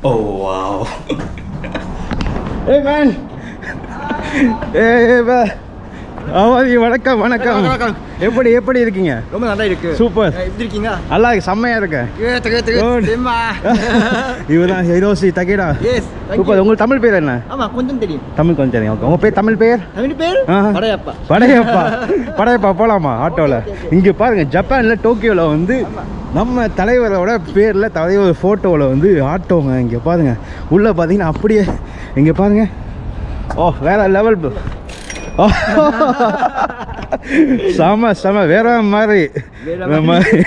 Oh wow. hey man. Hey, man. வணக்கம் வணக்கம். எப்படி எப்படி இருக்கீங்க? ரொம்ப நல்லா இருக்கு சூப்பர். அஹ் எப்படி இருக்கீங்க? நல்லா இருக்கு செம்மையா இருக்கேன் இவதான் ஹிரோசி தகேடா சூப்பர். உங்களுக்கு தமிழ் பேர் என்ன? ஆமா கொஞ்சம் தெரியும். தமிழ் கொஞ்சம் தெரியும். ஓகே உங்க பேர் தமிழ் பேர்? தமிழ் பேர். படையப்பா. படையப்பா. படையப்பா போலாமா ஆட்டோவில் இங்கே பாருங்க ஜப்பானில் டோக்கியோவில் வந்து நம்ம தலைவரோட பேரில் தலைவர் ஃபோட்டோவில் வந்து ஆட்டோங்க இங்கே பாருங்க. உள்ளே பார்த்தீங்கன்னா அப்படியே இங்கே பாருங்க. ஓ வேற லெவல் ஓ. செம செம வேற மாதிரி. மாதிரி.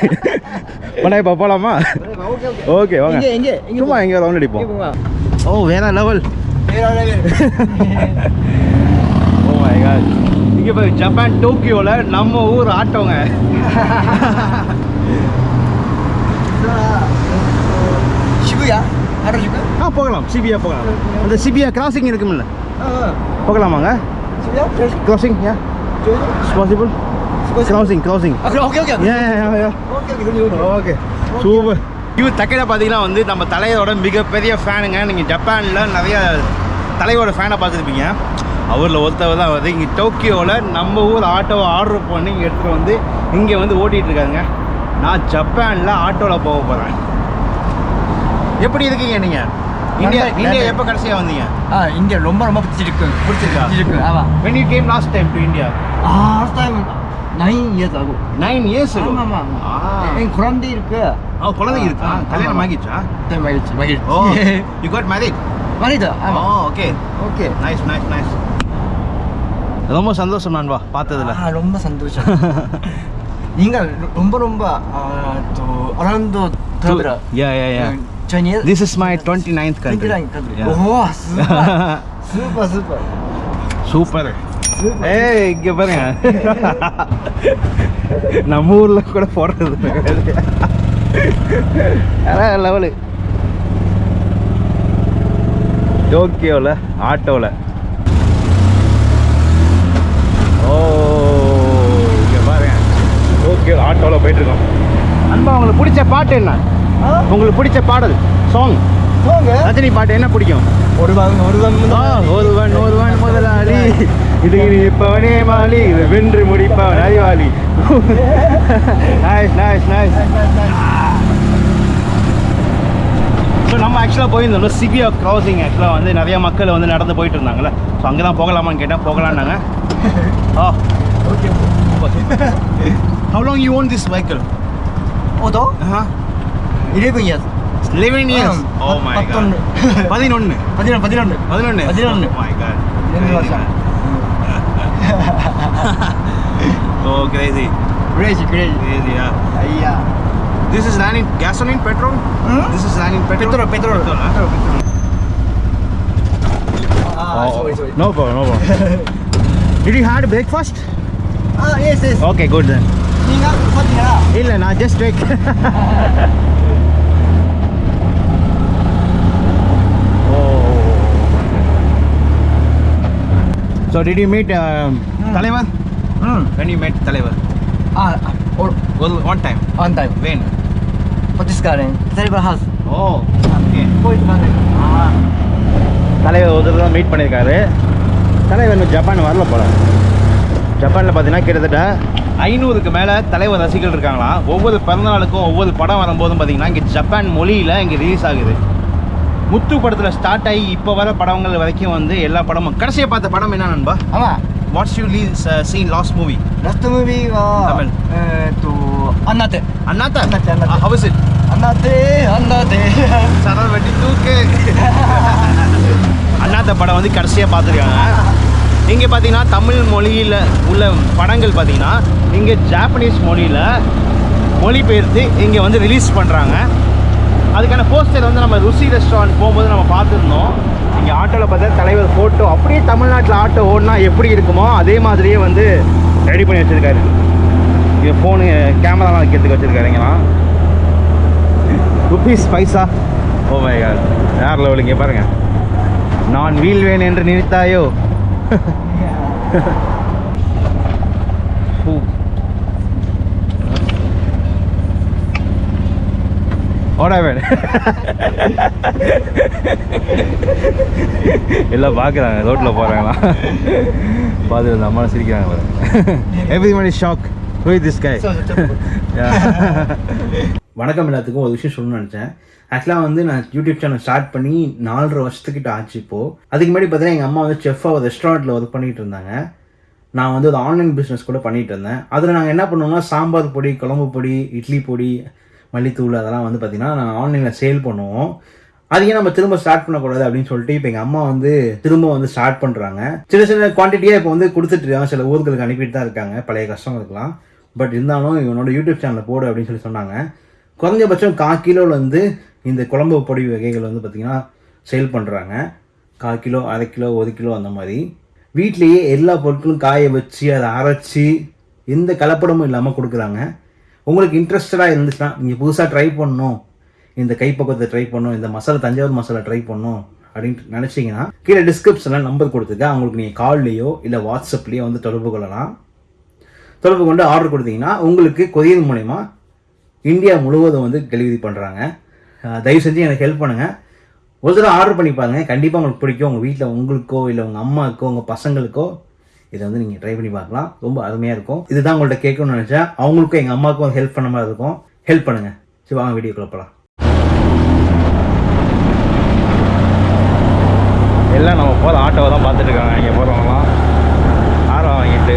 படையப்பா போலாமா? ஓகே ஓகே வாங்க சும்மா எங்கே ரவுண்ட் அடிப்போம். ஓ வேற லெவல். ஓ மை காட் இங்கே போய் ஜப்பான் டோக்கியோவில் நம்ம ஊர் ஆட்டோங்க சிபுயா? ஆ போகலாம். சிபியா போகலாம். அந்த சிபியா கிராசிங் இருக்குமில்ல போகலாமாங்க Shibuya? Crossing yeah possible crossing crossing okay okay okay super இவர் தக்கையில பார்த்தீங்கன்னா வந்து நம்ம தலைவரோட மிகப்பெரிய ஃபேனுங்க நீங்கள் ஜப்பானில் நிறைய தலைவரோட ஃபேனை பார்த்துருப்பீங்க. அவரில் ஒருத்தவர் தான் வந்து இங்கே டோக்கியோவில் நம்ம ஊர் ஆட்டோவை ஆர்டர் பண்ணி இங்கே எடுத்துகிட்டு வந்து இங்கே வந்து ஓட்டிகிட்டு இருக்காங்க நான் ஜப்பானில் ஆட்டோவில் போக போகிறேன் எப்படி இருக்கீங்க நீங்கள் இந்தியா இந்தியா எப்போ கடைசியாக வந்தீங்க? ஆ இந்தியா ரொம்ப ரொம்ப பிடிச்சிருக்கு. பிடிச்சிருக்கா? பிடிச்சிருக்கு. ஆமா. When you came last time to India? Ah last time 9 years ஆகும். Years ago? ஆமா ஆமா ஆ. என் குழந்தை இருக்கு. ஓ குழந்தை இருக்கா? ஆ, கல்யாணம். ஆகிடுச்சா? டைம் ஆயிடுச்சு மகிழ்ச்சி. ஓ யூ காட் மேரிட் மனிதா ஆமா. ஓ okay okay nice nice nice ரொம்ப சந்தோஷம் நண்பா. பார்த்ததுல. ஆ ரொம்ப சந்தோஷம். நீங்கள் ரொம்ப ரொம்ப around third yeah yeah yeah Chinese this is my 29th country. 29 country. Yeah. ஓ சூப்பர் சூப்பர் சூப்பர் சூப்பர் ஏய் இங்க பாருங்க நம்ம ஊர்ல கூட போடுறது லெவலு டோக்கியோவில் ஆட்டோவில் ஓ இங்க பாருங்க டோக்கியோ ஆட்டோவில் போயிட்டு இருக்கோம் அன்பா உங்களுக்கு பிடிச்ச பாட்டு என்ன? உங்களுக்கு பிடிச்ச பாடல் சாங் ரஜினி பாட்டு என்ன பிடிக்கும்? ஒருவன் ஒருவன் ஒருவன் ஒருவன் முதலாளி. இது இருப்பவனே மாலி இது வென்று முடிப்பவன் அறிவாளி. நைஸ் நைஸ் நைஸ் ஸோ நம்ம ஆக்சுவலாக போயிருந்தோம் சிபியா கிராசிங் ஆக்சுவலாக வந்து நிறைய மக்கள் வந்து நடந்து போயிட்டு இருந்தாங்கல்ல ஸோ அங்கே தான் போகலாமான்னு கேட்டேன். போகலான்னாங்க. ஆ. Okay How long you own this vehicle? Auto? Uh-huh. 11 years. 11 years? oh my god. 11. 11. 11. 11. 11. Oh my god. oh crazy. Crazy, crazy. Crazy, yeah. Yeah. This is running gasoline, petrol? Hmm? This is running petrol? Petrol, petrol. petrol, huh? petrol. Oh, ah, oh, sorry, sorry. No problem, no problem. Did you have breakfast? Ah, yes, yes. Okay, good then. இல்ல நான். So did you meet um, Hmm. தலைவர்? ம் When you met தலைவர்? Well, one time. On time When? பத்திஸ்காரன் தலைவர் house Oh, okay. போயிட்டு வந்தேன் தலைவர் ஒரு தடவை மீட் பண்ணியிருக்காரு தலைவர் இன்னும் ஜப்பான் வரல போல ஜப்பானில் பார்த்தீங்கன்னா கிட்டத்தட்ட ஐநூறுக்கு மேலே தலைவர் ரசிகர்கள் இருக்காங்களாம் ஒவ்வொரு பிறந்தநாளுக்கும் ஒவ்வொரு படம் வரும்போதும் பார்த்தீங்கன்னா இங்கே ஜப்பான் மொழியில் இங்கே ரிலீஸ் ஆகுது. முத்து படத்தில் ஸ்டார்ட் ஆகி இப்போ வர படங்கள் வரைக்கும் வந்து எல்லா படமும். கடைசியாக பார்த்த படம் என்ன நண்பா? ஆமாம் what's you Lee seen last movie last movie Tamil. Annaatthe. Annaatthe? Annaatthe how's it Annaatthe Annaatthe. சரல் வெட்டி தூக்கு அண்ணாத்த படம் வந்து கடைசியாக பார்த்துருக்காங்க. இங்கே பார்த்தீங்கன்னா தமிழ் மொழியில் உள்ள படங்கள் பார்த்தீங்கன்னா இங்கே ஜாப்பனீஸ் மொழியில் மொழிபெயர்த்து இங்கே வந்து ரிலீஸ் பண்ணுறாங்க அதுக்கான போஸ்டர் வந்து நம்ம ருசி ரெஸ்டாரண்ட் போகும்போது நம்ம பார்த்துருந்தோம். இங்கே ஆட்டோவில் பார்த்தா தலைவர் ஃபோட்டோ அப்படியே தமிழ்நாட்டில் ஆட்டோ ஓடினா எப்படி இருக்குமோ அதே மாதிரியே வந்து ரெடி பண்ணி வச்சுருக்காரு. இங்கே ஃபோனு கேமராலாம் வைக்கிறதுக்கு வச்சுருக்காருங்களாம் rupees paisa oh my God வேறு லெவல் இங்கே பாருங்க. நான் வீழ்வேன் என்று நினைத்தாயோ? ஓடா வேணும் எல்லாம் பார்க்குறாங்க ரோட்டில் போகிறாங்களா பார்த்து அந்த அம்மா சிரிக்கிறாங்க பாருங்க. Every money shock who this guy வணக்கம் எல்லாத்துக்கும் ஒரு விஷயம் சொல்லணும்னு நினச்சேன். ஆக்சுவலாக வந்து நான் யூடியூப் சேனல் ஸ்டார்ட் பண்ணி நாலரை வருஷத்துக்கிட்ட ஆச்சு இப்போது அதுக்கு முன்னாடி பார்த்தீங்கன்னா எங்கள் அம்மா வந்து செஃப்பாக ஒரு ரெஸ்டாரண்ட்டில் ஒர்க் பண்ணிகிட்டு இருந்தாங்க. நான் வந்து ஒரு ஆன்லைன் பிஸ்னஸ் கூட பண்ணிகிட்டு இருந்தேன். அதில் நாங்கள் என்ன பண்ணுவோம்னா சாம்பார் பொடி குழம்பு பொடி இட்லி பொடி மல்லித்தூள் அதெல்லாம் வந்து பார்த்திங்கன்னா நான் ஆன்லைனில் சேல் பண்ணுவோம். அதையும் நம்ம திரும்ப ஸ்டார்ட் பண்ணக்கூடாது அப்படின்னு சொல்லிட்டு இப்போ எங்கள் அம்மா வந்து திரும்ப வந்து ஸ்டார்ட் பண்ணுறாங்க சின்ன சின்ன குவான்டிட்டியாக இப்போ வந்து கொடுத்துட்டு இருக்காங்க. சில ஊர்களுக்கு அனுப்பிட்டு தான் இருக்காங்க. பழைய கஸ்டமருக்குலாம் பட் இருந்தாலும் இவனோட யூடியூப் சேனலில் போடு அப்படின்னு சொல்லி சொன்னாங்க. குறைஞ்சபட்சம் கால் கிலோவில் வந்து இந்த குழம்பு பொடி வகைகள் வந்து பார்த்திங்கன்னா சேல் பண்ணுறாங்க கால் கிலோ அரை கிலோ ஒரு கிலோ அந்த மாதிரி. வீட்லேயே எல்லா பொருட்களும் காய வச்சு அதை அரைச்சி எந்த கலப்படமும் இல்லாமல் கொடுக்குறாங்க. உங்களுக்கு இன்ட்ரெஸ்டடாக இருந்துச்சுன்னா நீங்கள் புதுசாக ட்ரை பண்ணணும். இந்த கைப்பக்குவத்தை ட்ரை பண்ணணும். இந்த மசாலா தஞ்சாவூர் மசாலா ட்ரை பண்ணணும் அப்படின்ட்டு நினச்சிங்கன்னா கீழே டிஸ்கிரிப்ஷனில் நம்பர் கொடுத்துருக்கேன். அவங்களுக்கு நீங்கள் கால்லையோ இல்லை வாட்ஸ்அப்லேயோ வந்து தொடர்பு கொள்ளலாம். தொடர்பு கொண்டு ஆர்டர் கொடுத்தீங்கன்னா உங்களுக்கு கொரியர் மூலயமா இந்தியா முழுவதும் வந்து டெலிவரி பண்ணுறாங்க தயவு செஞ்சு எனக்கு ஹெல்ப் பண்ணுங்கள் ஒரு தடவை ஆர்டர் பண்ணி பாருங்க. கண்டிப்பாக உங்களுக்கு பிடிக்கும். உங்கள் வீட்டில் உங்களுக்கோ இல்லை உங்கள் அம்மாவுக்கோ உங்கள் பசங்களுக்கோ இதை வந்து நீங்கள் ட்ரை பண்ணி பார்க்கலாம். ரொம்ப அருமையாக இருக்கும். இதுதான் உங்கள்கிட்ட கேட்கணும்னு நினச்சேன். அவங்களுக்கும் எங்கள் அம்மாவுக்கும் ஹெல்ப் பண்ண மாதிரி இருக்கும். ஹெல்ப் பண்ணுங்கள் சரி வாங்க வீடியோக்குள்ள போகலாம் எல்லாம் நம்ம போகிற ஆட்டோவை தான் பார்த்துட்டு இருக்காங்க. இங்கே போகிறவங்களாம் ஆரம் வாங்கிட்டு.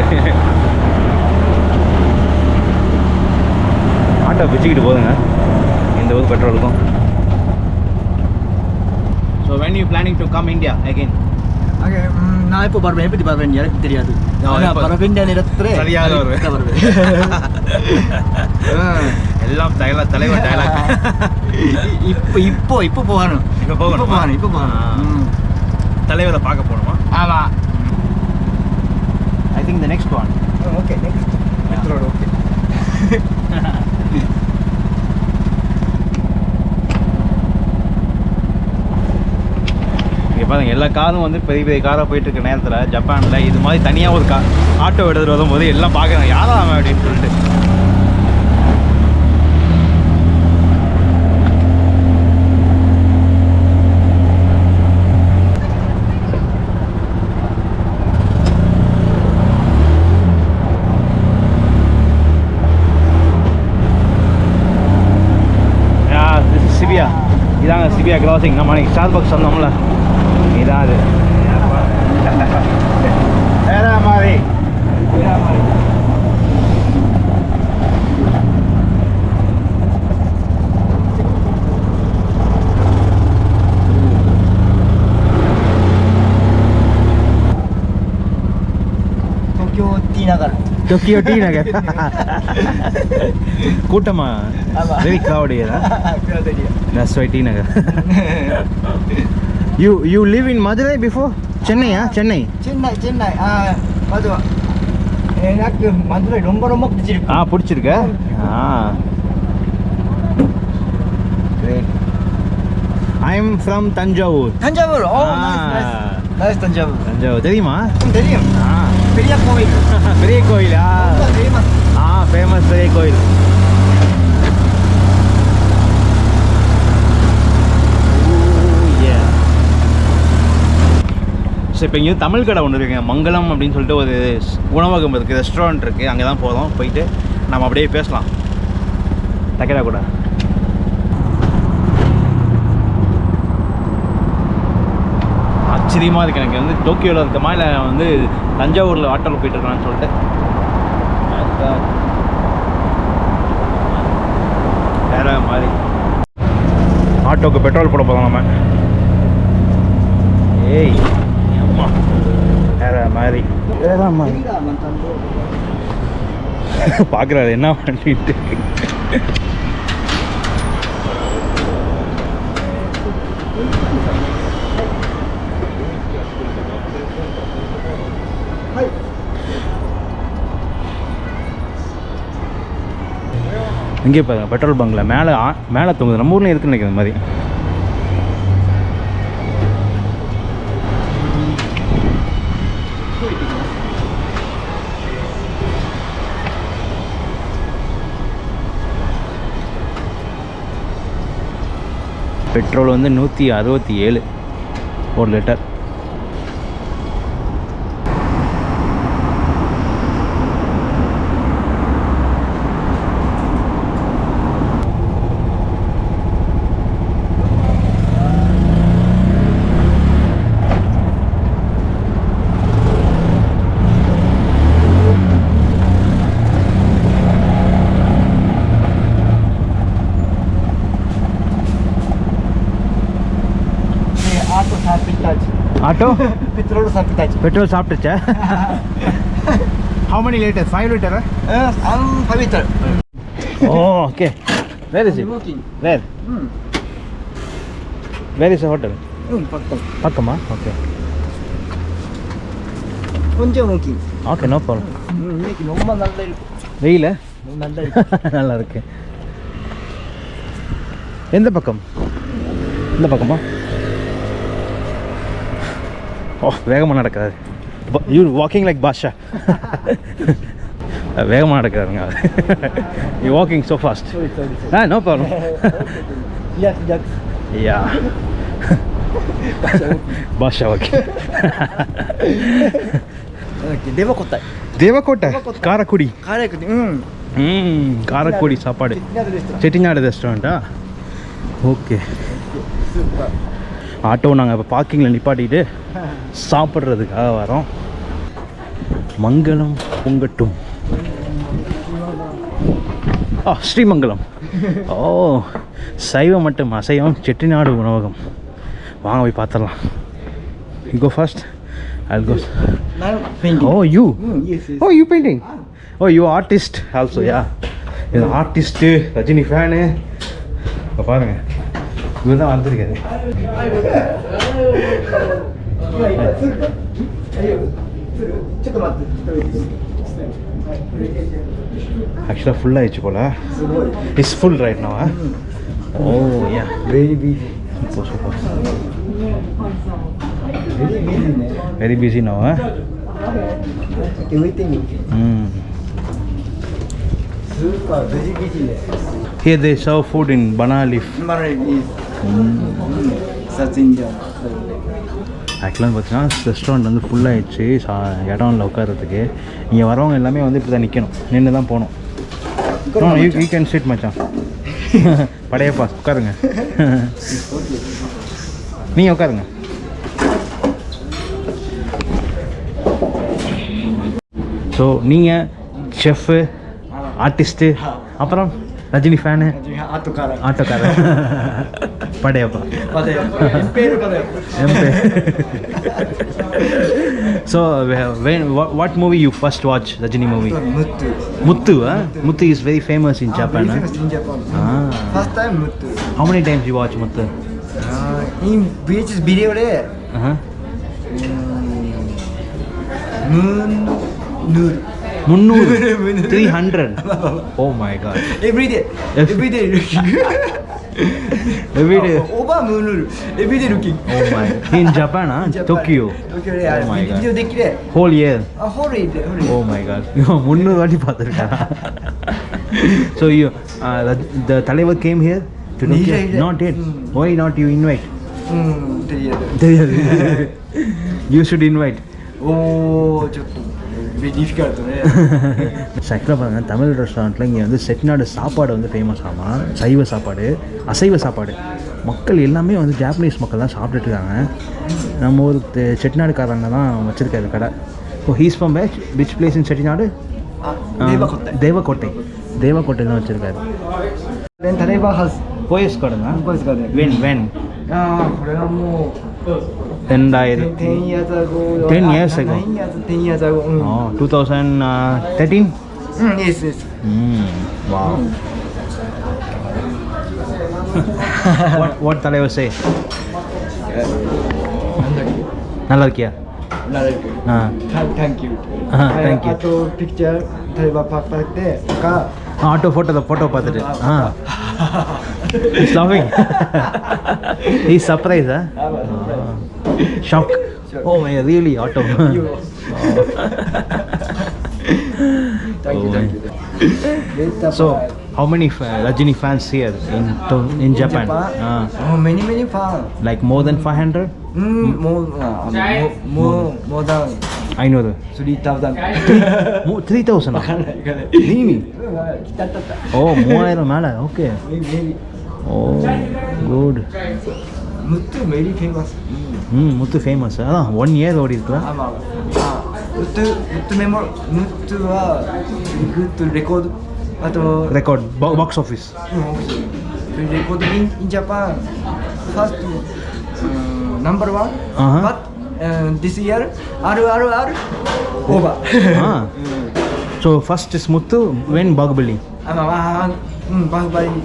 ஆட்டோ பிச்சுக்கிட்டு போதுங்க. இந்த ஊர் பெட்ரோலுக்கும் so when you planning to come India okay நான் எப்போ வருவேன் எப்படி வருவேன் எனக்கு தெரியாது. வரவேண்டிய நேரத்தில் சரியாக வருவேன். எல்லாம் தலைவர் தலைவர் டயலாக் இப்போ இப்போ இப்போ போகணும். இப்போ போகணுமா? இப்போ போகணும் இப்போ போகணும். தலைவரை பார்க்க போகணுமா? ஆமா. I think the next one next okay பாருங்க எல்லா காரும் வந்து பெரிய பெரிய காராக போயிட்டு இருக்க நேரத்தில் ஜப்பானில் இது மாதிரி தனியாக ஒரு கா ஆட்டோ எடுத்துகிட்டு வரும்போது எல்லாம் பார்க்குறாங்க யாரா அவன்? அப்படின்னு சொல்லிட்டு. சிபியா. இதாங்க சிபியா கிராசிங் நம்ம அன்றைக்கி ஸ்டார் பாக்ஸ் வந்தோம்ல இதான் அது வேற மாதிரி டி நகர் டொக்கியோ டி நகர் கூட்டமா very கிரௌடியரா that's why T Nagar you you live in Madurai before சென்னையா சென்னை சென்னை சென்னை மதுரை எனக்கு மதுரை ரொம்ப ரொம்ப பிடிச்சிருக்கு ஆ பிடிச்சிருக்க ஆ I am from Thanjavur Thanjavur oh nice nice Thanjavur Thanjavur தெரியுமா? தெரியும். பெரிய கோவில். பெரிய கோயிலா ஆ ஃபேமஸ் பெரிய கோயில் ஸோ oh, இப்போ இங்கேயும் தமிழ் கடை ஒன்று இருக்குங்க. மங்களம் அப்படின்னு சொல்லிட்டு ஒரு உணவகம் இருக்குது ரெஸ்டாரண்ட் இருக்குது அங்கே தான் போகிறோம் போயிட்டு நம்ம அப்படியே பேசலாம். டக்கரா கூட. ஆச்சரியமாக இருக்குது எனக்கு. வந்து டோக்கியோவில் இருக்கமா இல்லை வந்து தஞ்சாவூரில் ஆட்டோவில் போயிட்டுருக்கான்னு சொல்லிட்டு. வேற மாதிரி. ஆட்டோக்கு பெட்ரோல் போட போதும் நம்ம. ஏய் அம்மா. வேற மாதிரி. வேற மாதிரி. பார்க்குறாரு என்ன பண்ணிட்டு இங்கே பாருங்க பெட்ரோல் பங்கில் மேலே ஆ- மேலே தொங்குது. நம்ம ஊர்லேயும் இருக்குன்னு நினைக்கிற மாதிரி. பெட்ரோல் வந்து நூற்றி அறுபத்தி ஏழு ஒரு லிட்டர் ஆட்டோ சாப்பிட்டாச்சு ஆட்டோ பெட்ரோல் சாப்பிட்டாச்சு. Petrol சாப்பிட்டுச்சா? How many litre five litre பவித்தர் O okay where is where where is hotel ம். பக்கம். பக்கமா? ஓகே கொஞ்சம் மூக்கிங் ஓகே நோ ப்ராப்ளம் இன்னைக்கு ரொம்ப நல்லா இருக்கு. வெயில? நல்லா இருக்கு. நல்லா இருக்கு. எந்த பக்கம்? இந்த பக்கமா? வேகமாக நடக்கிறாரு யூ வாக்கிங் லைக் பாஷா வேகமாக நடக்கிறாருங்க you walking so fast sorry sorry ah no problem yes yes. Yeah Baasha okay okay தேவ கொத்தாய் தேவக்கோட்டை காரக்குடி காரைக்குடி ம் ம் காரக்குடி சாப்பாடு செட்டிநாடு ரெஸ்டாரண்ட்டா ஓகே சூப்பர் ஆட்டோ நாங்கள் இப்போ பார்க்கிங்கில் நிப்பாட்டிட்டு சாப்பிட்றதுக்காக வரோம். மங்களம் பொங்கட்டும். ஆ ஸ்ரீமங்கலம். ஓ சைவம் மட்டும் அசைவம் செட்டிநாடு உணவகம். வாங்க போய் பார்த்துடலாம். கோ ஃபர்ஸ்ட் நான் painting oh you oh you painting oh you artist also yeah இது ஆர்டிஸ்ட்டு ரஜினி ஃபேனு இப்போ பாருங்கள் Actually, full light, Chipola. It's full right now. Huh? Oh, yeah, very busy. Very busy now. Huh? Hmm. Here they serve food in banana leaf. ஆக்சுவலாக வந்து பார்த்தீங்கன்னா restaurant வந்து ஃபுல்லாகிடுச்சு சா இடம் இல்லை உட்காரத்துக்கு இங்கே வரவங்க எல்லாமே வந்து இப்படி தான் நிற்கணும் நின்று தான் போகணும் யூ யூ கேன் ஸ்ட்ரீட் மச்சான். படையப்பா உட்காருங்க. நீங்கள் உட்காருங்க. ஸோ நீங்கள் செஃப்பு ஆர்டிஸ்ட்டு அப்புறம் ரஜினி ஃபேனு ஆட்டோக்காரன். ஆட்டோக்காரன். Padayappa so when what, what movie you first watch rajini movie? Muttu muttu huh? muttu is very famous in ah, japan ah, famous in japan. Ah. first time muttu how many times you watch muttu uh, ah, in vhs video uh uh-huh. -huh. um, moon noodle 300 oh my god. Every day every day looking. Every day. Oh, oh my. In japan huh? tokyo. Okay yeah oh my god. whole year. Uh, whole year oh my god. So you uh, the, the talibat came here to tokyo not yet. Hmm. Why not you invite? Hmm, you should invite. おーちょっとディフィカルトね ஆக்சுவலாக பார்த்தீங்கன்னா தமிழ் ரெஸ்டாரண்ட்டில் இங்கே வந்து செட்டிநாடு சாப்பாடு வந்து famous ஆமாம் சைவ சாப்பாடு அசைவ சாப்பாடு. மக்கள் எல்லாமே வந்து ஜாப்பனீஸ் மக்கள் தான் சாப்பிட்டுட்டு இருக்காங்க. நம்ம ஒரு செட்டிநாடுக்காரங்க தான் வச்சுருக்காரு கடை. இப்போ he's from patch which place in Chettinad? Devakottai Devakottai தான் வச்சுருக்காரு. தலைவா ஹஸ் போயஸ் கார்டுங்க போயஸ் கார்டு வென் வென் രണ്ടായിരത്തി ten years ago oh two thousand thirteen വാ what, what தலைவர் say? நல்லா இருக்கியா நல்லா இருக்கு ஆ தேங்க் யூ ஆ தேங்க் யூ அட்டோ பிக்சர் தலைவர் பார்த்தாக்கே auto photo the photo ah. ah. he's laughing he's surprised huh? Ah, shock oh my really auto oh, so how many Rajini fans here in in, Japan? Japan? Ah. Oh, many many fans. Like more than 500? Mm, uh, more, more, more than I know that. three thousand. More 3000 Really? Oh, மூவாயிரம் மேலே okay oh good Muthu very famous. ம் Muthu famous அதான் one year ஓடி இருக்கலாம் ஆமா ஆ முத்து முத்து மெமோ முத்து வா good record auto record box office record in in Japan first uh, this year RRR over. ah. So first Smuthu, when Bagbali? Um, uh, hmm, um, Bagbali.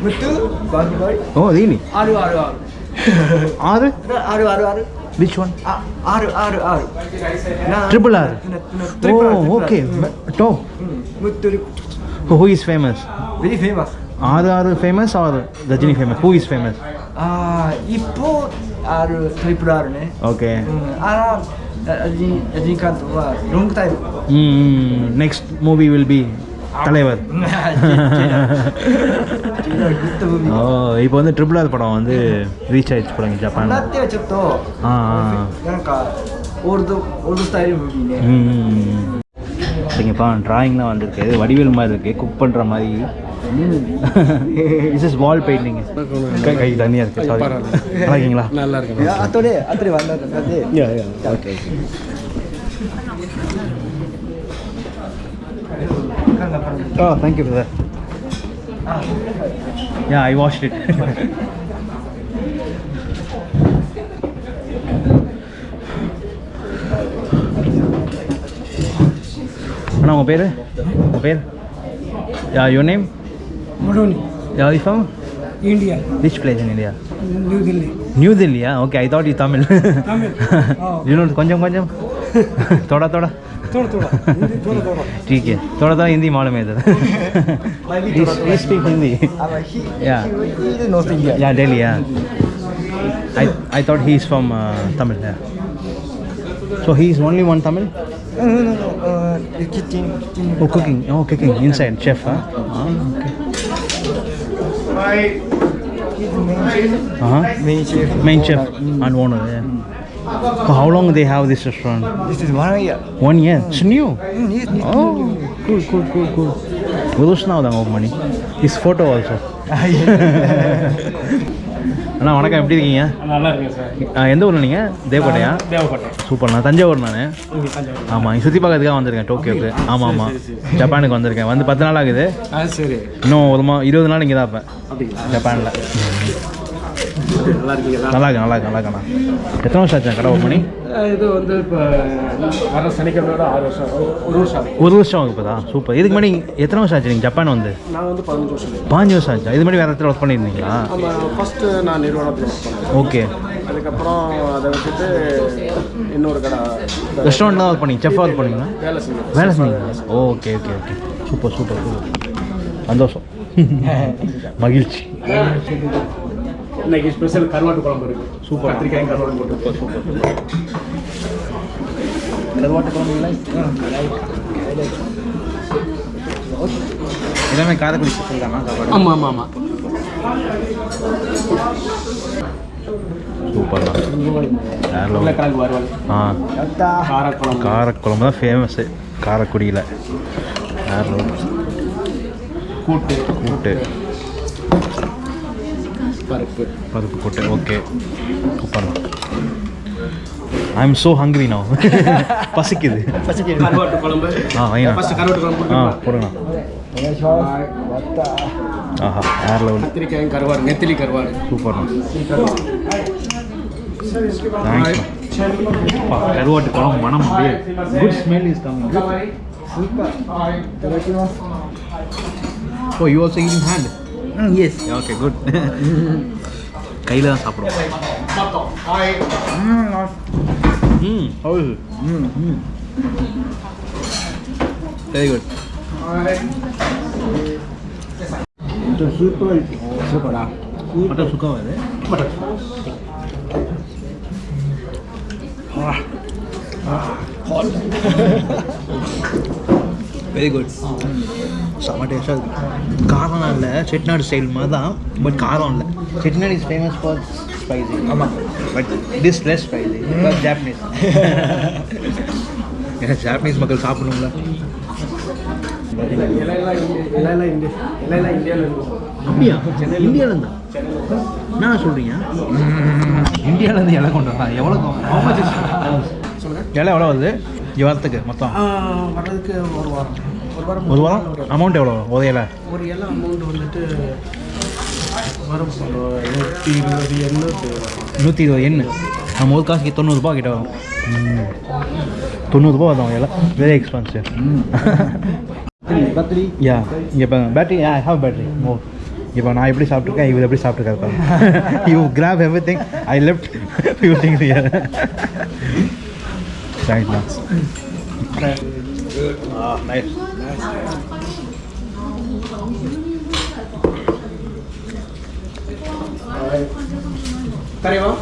Muthu, Bagbali. Oh, really? RRR. R? No, RRR. Which one? Uh, R, R, R. Na, triple R. Na, na, oh, okay. Hmm. Top. Mm. Who is famous? Very famous. Are, are famous or the Rajini famous? Who is famous? Uh, Ipo R トリプル R ね。OK、うん、あらジンジン監督はロングタイム。うん next movie will be தலைவர் இப்போ வந்து triple R படம் வந்து reach ஆயிடுச்சு போறாங்க Japan சரிங்கப்பா ட்ராயிங்லாம் வந்திருக்கு. வடிவேல் மாதிரி இருக்குது குக் பண்ணுற மாதிரி. இஸ் இஸ் வால் பெயிண்டிங் கை கை தனியாக இருக்கு சாரி நல்லா இருக்கீங்களா நல்லா இருக்கு அதோடே அதோடே வந்தாரு yeah yeah okay oh thank you brother yeah I washed it அண்ணா உங்கள் பேர் உங்கள் பேர் yeah your name Modoni. Are you from? India. Which place in India? New Delhi. New Delhi, yeah? Okay, I thought you Tamil. Tamil. Oh. you know Konjam Konjam? Thoda Thoda? Thoda Thoda. Hindi Thoda Thoda. ठीक है थोड़ा थोड़ा हिंदी मालूम है इधर he speak Hindi या या दिल्ली या I I thought he is from uh, Tamil yeah so he is only one Tamil no no no uh, cooking oh cooking oh cooking inside chef huh ah, okay uh -huh. main chef. Main chef and owner, yeah. Mm. For how long they have this restaurant? This is one year. One year? It's mm. new? Mm, oh, cool, cool, cool, cool. We lose now the money. His photo also. அண்ணா வணக்கம். எப்படி இருக்கீங்க? நல்லா இருக்குங்க sir. எந்த ஊரில் நீங்கள் தேவக்கோட்டையா? தேவப்பட்டை super நான் தஞ்சாவூர் நான்? ஆமாம் இங்கே சுற்றி பார்க்கறதுக்காக வந்திருக்கேன் டோக்கியோக்கு. ஆமாம் ஆமாம் ஜப்பானுக்கு வந்திருக்கேன். வந்து பத்து நாள் ஆகுது. சரி. இன்னும் ஒரு மா இருபது நாள் இங்கே தான் இருப்பேன். ஜப்பானில். நல்லா இருக்கீங்களா நல்லா இருக்கு நல்லா இருக்கு நல்லா இருக்கண்ணா எத்தனை வருஷம் ஆச்சு கடை ஓப்பன் பண்ணி இது வந்து இப்போ வர சனிக்கிழமையோட ஆறு வருஷம் ஒரு- வருஷம். ஒரு வருஷம் ஆகுது இப்போ தான் சூப்பர். இதுக்கு முன்னாடி எத்தனை வருஷம் ஆச்சு நீங்கள் ஜப்பான் வந்து? நான் வந்து பதினஞ்சு வருஷம் ஆகுது. பாஞ்சு வருஷம் ஆச்சு. இது மாதிரி வேறு இடத்துல ஒர்க் பண்ணியிருந்தீங்களா? ஃபஸ்ட்டு நான் நிறுவனத்தில் ஒர்க் பண்ணேன். ஓகே. அதுக்கப்புறம் அதை விட்டுட்டு இன்னொரு கடை ரெஸ்டாரண்ட் தான் ஒர்க் பண்ணீங்க? செஃப் ஒர்க் பண்ணீங்களா? வேலை செஞ்சேன். வேலை செஞ்சீங்க okay okay okay super super super. சந்தோஷம். மகிழ்ச்சி. இன்னைக்கு ஸ்பெஷல் கருவாட்டு குழம்பு இருக்கு. சூப்பர். கத்திரிக்காய் கருவாட்டு போட்டு. கருவாட்டு குழம்பு எல்லாமே காரைக்குடி ஸ்பெஷல் தானா? சாப்பாடு? ஆமாம் ஆமாம் ஆமாம் சூப்பர். தான் காரக்குழம்பு. காரக்குழம்பு தான் ஃபேமஸ்ஸு காரக்குடியில். கூட்டு. கூட்டு. பருப்பு. பருப்பு கொட்டை okay super I am so hungry நான் பசிக்குது. ஆ ஐயா ஆ போடுங்க. ஆஹா வேறு லெவல் கத்திரிக்காயும் கருவாடு நெத்திலி கருவாடு. சூப்பர்ண்ணா கருவாட்டு குழம்பு மனம் oh you also eating hand ம் எஸ் ஓகே குட் கையில் தான் சாப்பிடுவோம். ம் அவ்வளோ ம் ம் வெரி குட் சூப்பர் சூப்பரா மட்டன் சுக்கா வருது மட்டன் வெரி குட் செம்ம டேஸ்ட்டாக இருக்குது காரம்லாம் இல்லை. செட்டிநாடு ஸ்டைல் மாதிரி தான் பட் காரம் இல்லை. Chettinad is famous for spicy ஆமாம் but this less spicy Japanese ஏன்னா ஜாப்பனீஸ் மக்கள் சாப்பிடணும்ல. அப்படியா? இந்தியாவிலேருந்து? என்ன சொல்கிறீங்க இந்தியாவிலேருந்து இலை கொண்டு வரலாம் எவ்வளோ இலை எவ்வளோ வருது? வரத்துக்கு மொத்தம். வர்றதுக்கு ஒரு வாரம். ஒரு வாரம் அமௌண்ட் எவ்வளோ ஒரு இலை ஒரு எல்லாம் அமௌண்ட் வந்துட்டு வரும் நூற்றி இருபது எண்ணூற்றி நூற்றி இருபது எண்ணு? நம்ம ஒரு காசுக்கு தொண்ணூறுபா கிட்ட வரும். தொண்ணூறுபா வரும் எல்லாம். Very expensive battery? யா இப்போ battery I have battery oh. இப்போ நான் எப்படி சாப்பிட்ருக்கேன் இவர் எப்படி சாப்பிட்ருக்காரு you grab every thing I left you think தேங்க்ஸ்ண்ணா ஆ nice カレーは？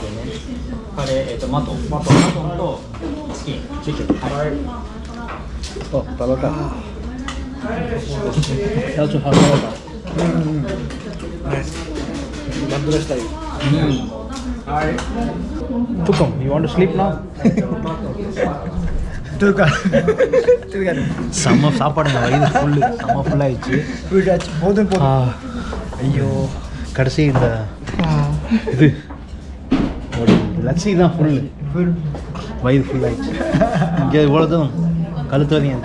カレー、えっ、ー、と、マトン。マトン。マトンとチキン。チキン。はい。やつはた。い。はい。you want to sleep now? தூக்கம் செம்ம சாப்பாடுங்க. வயிறு ஃபுல்லு செம்ம ஃபுல்லாகிடுச்சு வீட்டாச்சு போதும் போதும். ஐயோ. கடைசி இந்த இது. லட்சி தான் ஃபுல்லு ஃபுல் வயிறு ஃபுல்லாகிடுச்சு இங்கே இவ்வளோதும் கழுத்து வரையும்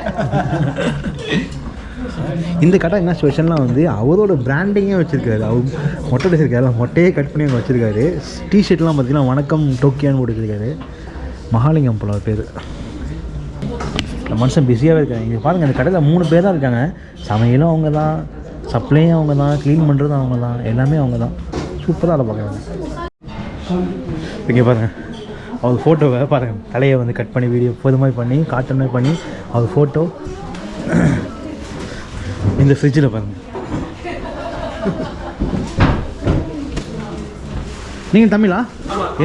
இந்த கடை என்ன ஸ்பெஷல்னால் வந்து அவரோட பிராண்டிங்கே வச்சுருக்காரு. அவர் மொட்டை வச்சுருக்காரு மொட்டையே கட் பண்ணி அங்கே வச்சுருக்காரு. டிஷர்ட்லாம் பார்த்தீங்கன்னா வணக்கம் டோக்கியான்னு போட்டுருக்காரு மகாலிங்கம் போல பேர். இந்த மனுஷன் பிஸியாகவே இருக்காங்க. இங்கே பாருங்கள் இந்த கடையில் மூணு பேர் தான் இருக்காங்க. சமையலும் அவங்க தான் சப்ளையும் அவங்க தான் க்ளீன் பண்ணுறதும் அவங்க தான் எல்லாமே அவங்க தான் சூப்பராக அதை பார்க்குறாங்க. இங்கே பாருங்கள் அவர் ஃபோட்டோவை பாருங்கள் தலையை வந்து கட் பண்ணி வீடியோ இது மாதிரி பண்ணி காட்டன் மாதிரி பண்ணி அவர் ஃபோட்டோ இந்த ஃப்ரிட்ஜில் பாருங்கள் நீங்கள் தமிழா?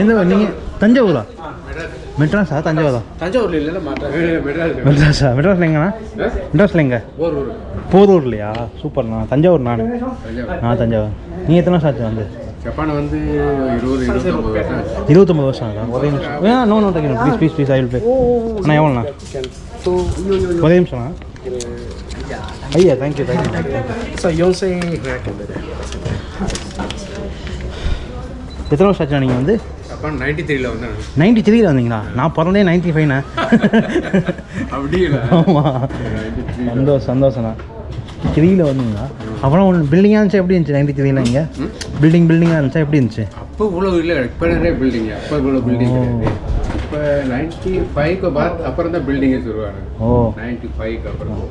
எந்த நீங்கள் தஞ்சாவூரா? மெட்ராஸா? தஞ்சாவூரா? தஞ்சாவூர்ல மாட்டேன் மெட்ராஸ். மெட்ராஸா மெட்ராஸில் எங்கண்ணா? மெட்ராஸில் எங்கே? போரூர்லையா? சூப்பர்ண்ணா தஞ்சாவூர் நான். நான் தஞ்சாவூர். நீங்கள் எத்தனை வருஷம் ஆச்சு வந்து? ஜப்பான் வந்து இருபது இருபத்தொம்பது வருஷம் ஆகுதா? ஒரே நிமிஷம். ஆ. No no taken please please please I will pay அண்ணா எவ்வளோண்ணா? ஒரே நிமிஷம்ண்ணா ஐயா தேங்க்யூ தேங்க்யூ சார் யோசை எத்தனை வருஷம் ஆச்சுண்ணா நீங்கள் வந்து? ஜப்பான் நைன்டி த்ரீல வந்தேன் நைன்டி த்ரீல வந்தீங்களா? நான் பிறந்தே நைன்டி ஃபைவ்ண்ணா அப்படி இல்லை. ஆமாம் சந்தோஷம் சந்தோஷண்ணா த்ரீல வந்தீங்களா? அப்புறம் ஒன்று பில்டிங்காக இருந்துச்சு? எப்படி இருந்துச்சு நைன்டி த்ரீல இங்கே? பில்டிங் பில்டிங்காக இருந்துச்சா? எப்படி இருந்துச்சு? அப்போ இவ்வளோ இல்லை. இப்போ நிறைய பில்டிங் அப்போ இவ்வளோ பில்டிங் இப்போ நைன்டி ஃபைவ்க்கு பாத் அப்புறம் தான் பில்டிங்கே சொல்லுவாங்க. ஓ. நைன்டி ஃபைவ்க்கு அப்புறம்.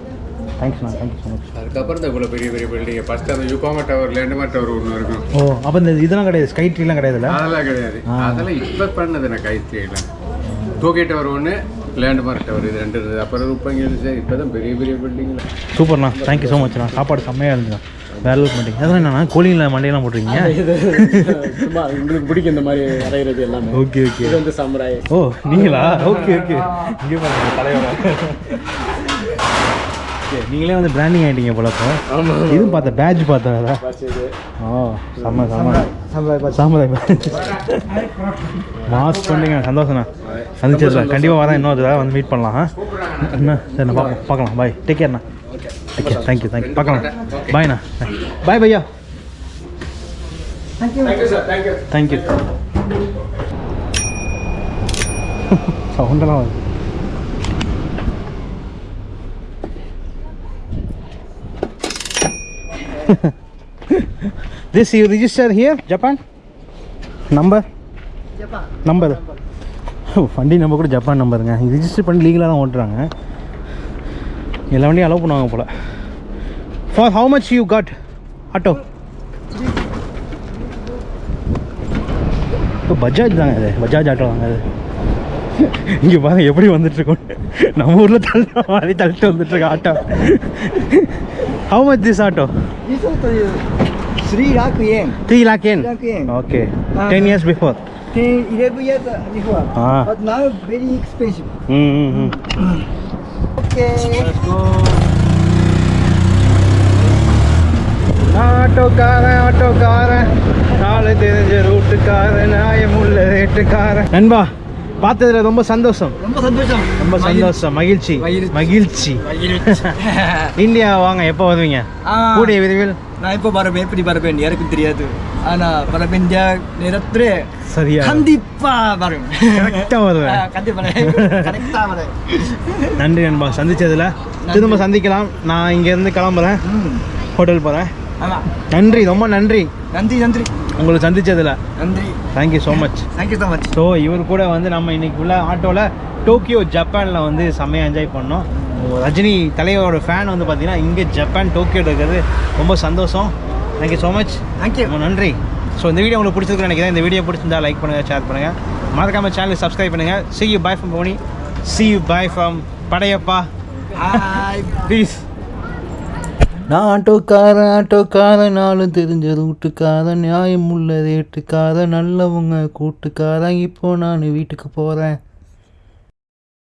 தேங்க்ஸ்ண்ணா தேங்க்யூ ஸோ மச் அதுக்கப்புறம் தான் இவ்வளோ பெரிய பெரிய பில்டிங் ஃபர்ஸ்ட் அந்த யுகோமா டவர் லேண்டுமா டவர் ஒன்று இருக்கும். ஓ அப்போ இந்த இதெல்லாம் கிடையாது. ஸ்கை ட்ரீலாம் கிடையாதுல்ல? அதெல்லாம் கிடையாது. அதெல்லாம் இப்போ பண்ணது நான் கைத்திரியெல்லாம் டோக்கே டவர் ஒன்று லேண்ட்மார்க் டவர் இது ரெண்டு இருந்தது அப்புறம் ரூபாய்ங்க இருந்துச்சு இப்போ தான் பெரிய பெரிய பில்டிங்கில் சூப்பர்ண்ணா தேங்க்யூ ஸோ மச்ண்ணா சாப்பாடு செம்மையாக இருந்துண்ணா வேற லெவல் பண்ணிட்டீங்க அதான் என்னண்ணா? கோழியில் மண்டையெல்லாம் போட்டிருக்கீங்க? சும்மா உங்களுக்கு பிடிக்கும் இந்த மாதிரி அடையிறது எல்லாமே. ஓகே ஓகே இது வந்து சமுராய் ஓ நீங்களா? ஓகே ஓகே இங்கே பாருங்க தலைவரா ஓகே நீங்களே வந்து பிராண்டிங் ஆகிட்டீங்க போல இப்போ. இதுவும் பார்த்தேன் பேட்ச் பார்த்தேன் இது ஓ செம்ம செம்ம. சாமுராய் மாஸ் பண்ணுங்க சந்தோஷண்ணா சந்திச்சதுல கண்டிப்பாக வரேன் இன்னொரு தடவை வந்து மீட் பண்ணலாம் ஆ? என்ன? சரி பார்க்கலாம். பார்க்கலாம் bye take கேர்ண்ணா care thank you thank you பார்க்கலாம். பாய்ண்ணா பாய். பையா தேங்க்யூ தேங்க்யூ சவுண்டெல்லாம் வருது. this you register here japan? Number? Number வண்டி நம்பர் கூட ஜப்பான் நம்பருங்க ரிஜிஸ்டர் பண்ணி லீகலாக தான் ஓட்டுறாங்க. எல்லா வண்டியும் அலோவ் பண்ணுவாங்க போல். For how much you got auto இப்போ பஜாஜ் தாங்க அது பஜாஜ் ஆட்டோ தாங்க அது இங்கே பாருங்க எப்படி வந்துட்டுருக்கோம் நம்ம ஊரில் தள்ள மாதிரி தள்ளிட்டு வந்துட்டுருக்க auto how much this auto 3 lakh yen. Three lakh yen. Okay ten years before 10, 11 years before. Ah. But now very expensive. ம் ம் Okay. Let's go. ஆட்டோக்காரன் ஆட்டோக்காரன் நாலு தெரிஞ்ச ரூட்டுக்காரன் நியாயம் உள்ள ரேட்டுக்காரன் நண்பா பார்த்ததுல ரொம்ப சந்தோஷம். ரொம்ப சந்தோஷம். ரொம்ப சந்தோஷம் மகிழ்ச்சி. மகிழ்ச்சி. இந்தியா வாங்க எப்போ வருவீங்க. கூடிய விரைவில். நான் இப்போ வரவேன்? எப்படி வரவேன்? யாருக்கும் தெரியாது. ஆனா வரவேன் நேரத்துல சரியா. கண்டிப்பா வரும் கரெக்டாக வருவேன். கண்டிப்பா வரேன் கரெக்டா நன்றி நண்பா சந்திச்சதுல. திரும்ப சந்திக்கலாம். நான் இங்கேருந்து கிளம்புறேன். ம். ஹோட்டல் போகிறேன் ஆமா. நன்றி ரொம்ப நன்றி. நன்றி நன்றி. உங்களை சந்திச்சதுல நன்றி. Thank you so much thank you so much so இவர் கூட வந்து நம்ம இன்னைக்கு உள்ள ஆட்டோவில் டோக்கியோ ஜப்பானில் வந்து செம்மையாக என்ஜாய் பண்ணோம். ரஜினி தலைவரோட ஃபேன் வந்து பார்த்தீங்கன்னா இங்கே ஜப்பான் டோக்கியோ இருக்கிறது ரொம்ப சந்தோஷம். தேங்க்யூ ஸோ மச் தேங்க்யூ ரொம்ப நன்றி. ஸோ இந்த வீடியோ உங்களுக்கு பிடிச்சிருக்கு நினைக்கிறேன். இந்த வீடியோ பிடிச்சிருந்தா லைக் பண்ணுங்கள் ஷேர் பண்ணுங்கள் மறக்காம சேனல் சப்ஸ்கிரைப் பண்ணுங்கள் see you bye from Poni see you bye from Padayappa. Hi please நான் ஆட்டோக்காரன் ஆட்டோக்காரன் நாளும் தெரிஞ்ச ரூட்டுக்காரன் நியாயம் உள்ள ரேட்டுக்காரன் நல்லவங்க கூட்டுக்காரன். இப்போ நான் வீட்டுக்கு போகிறேன்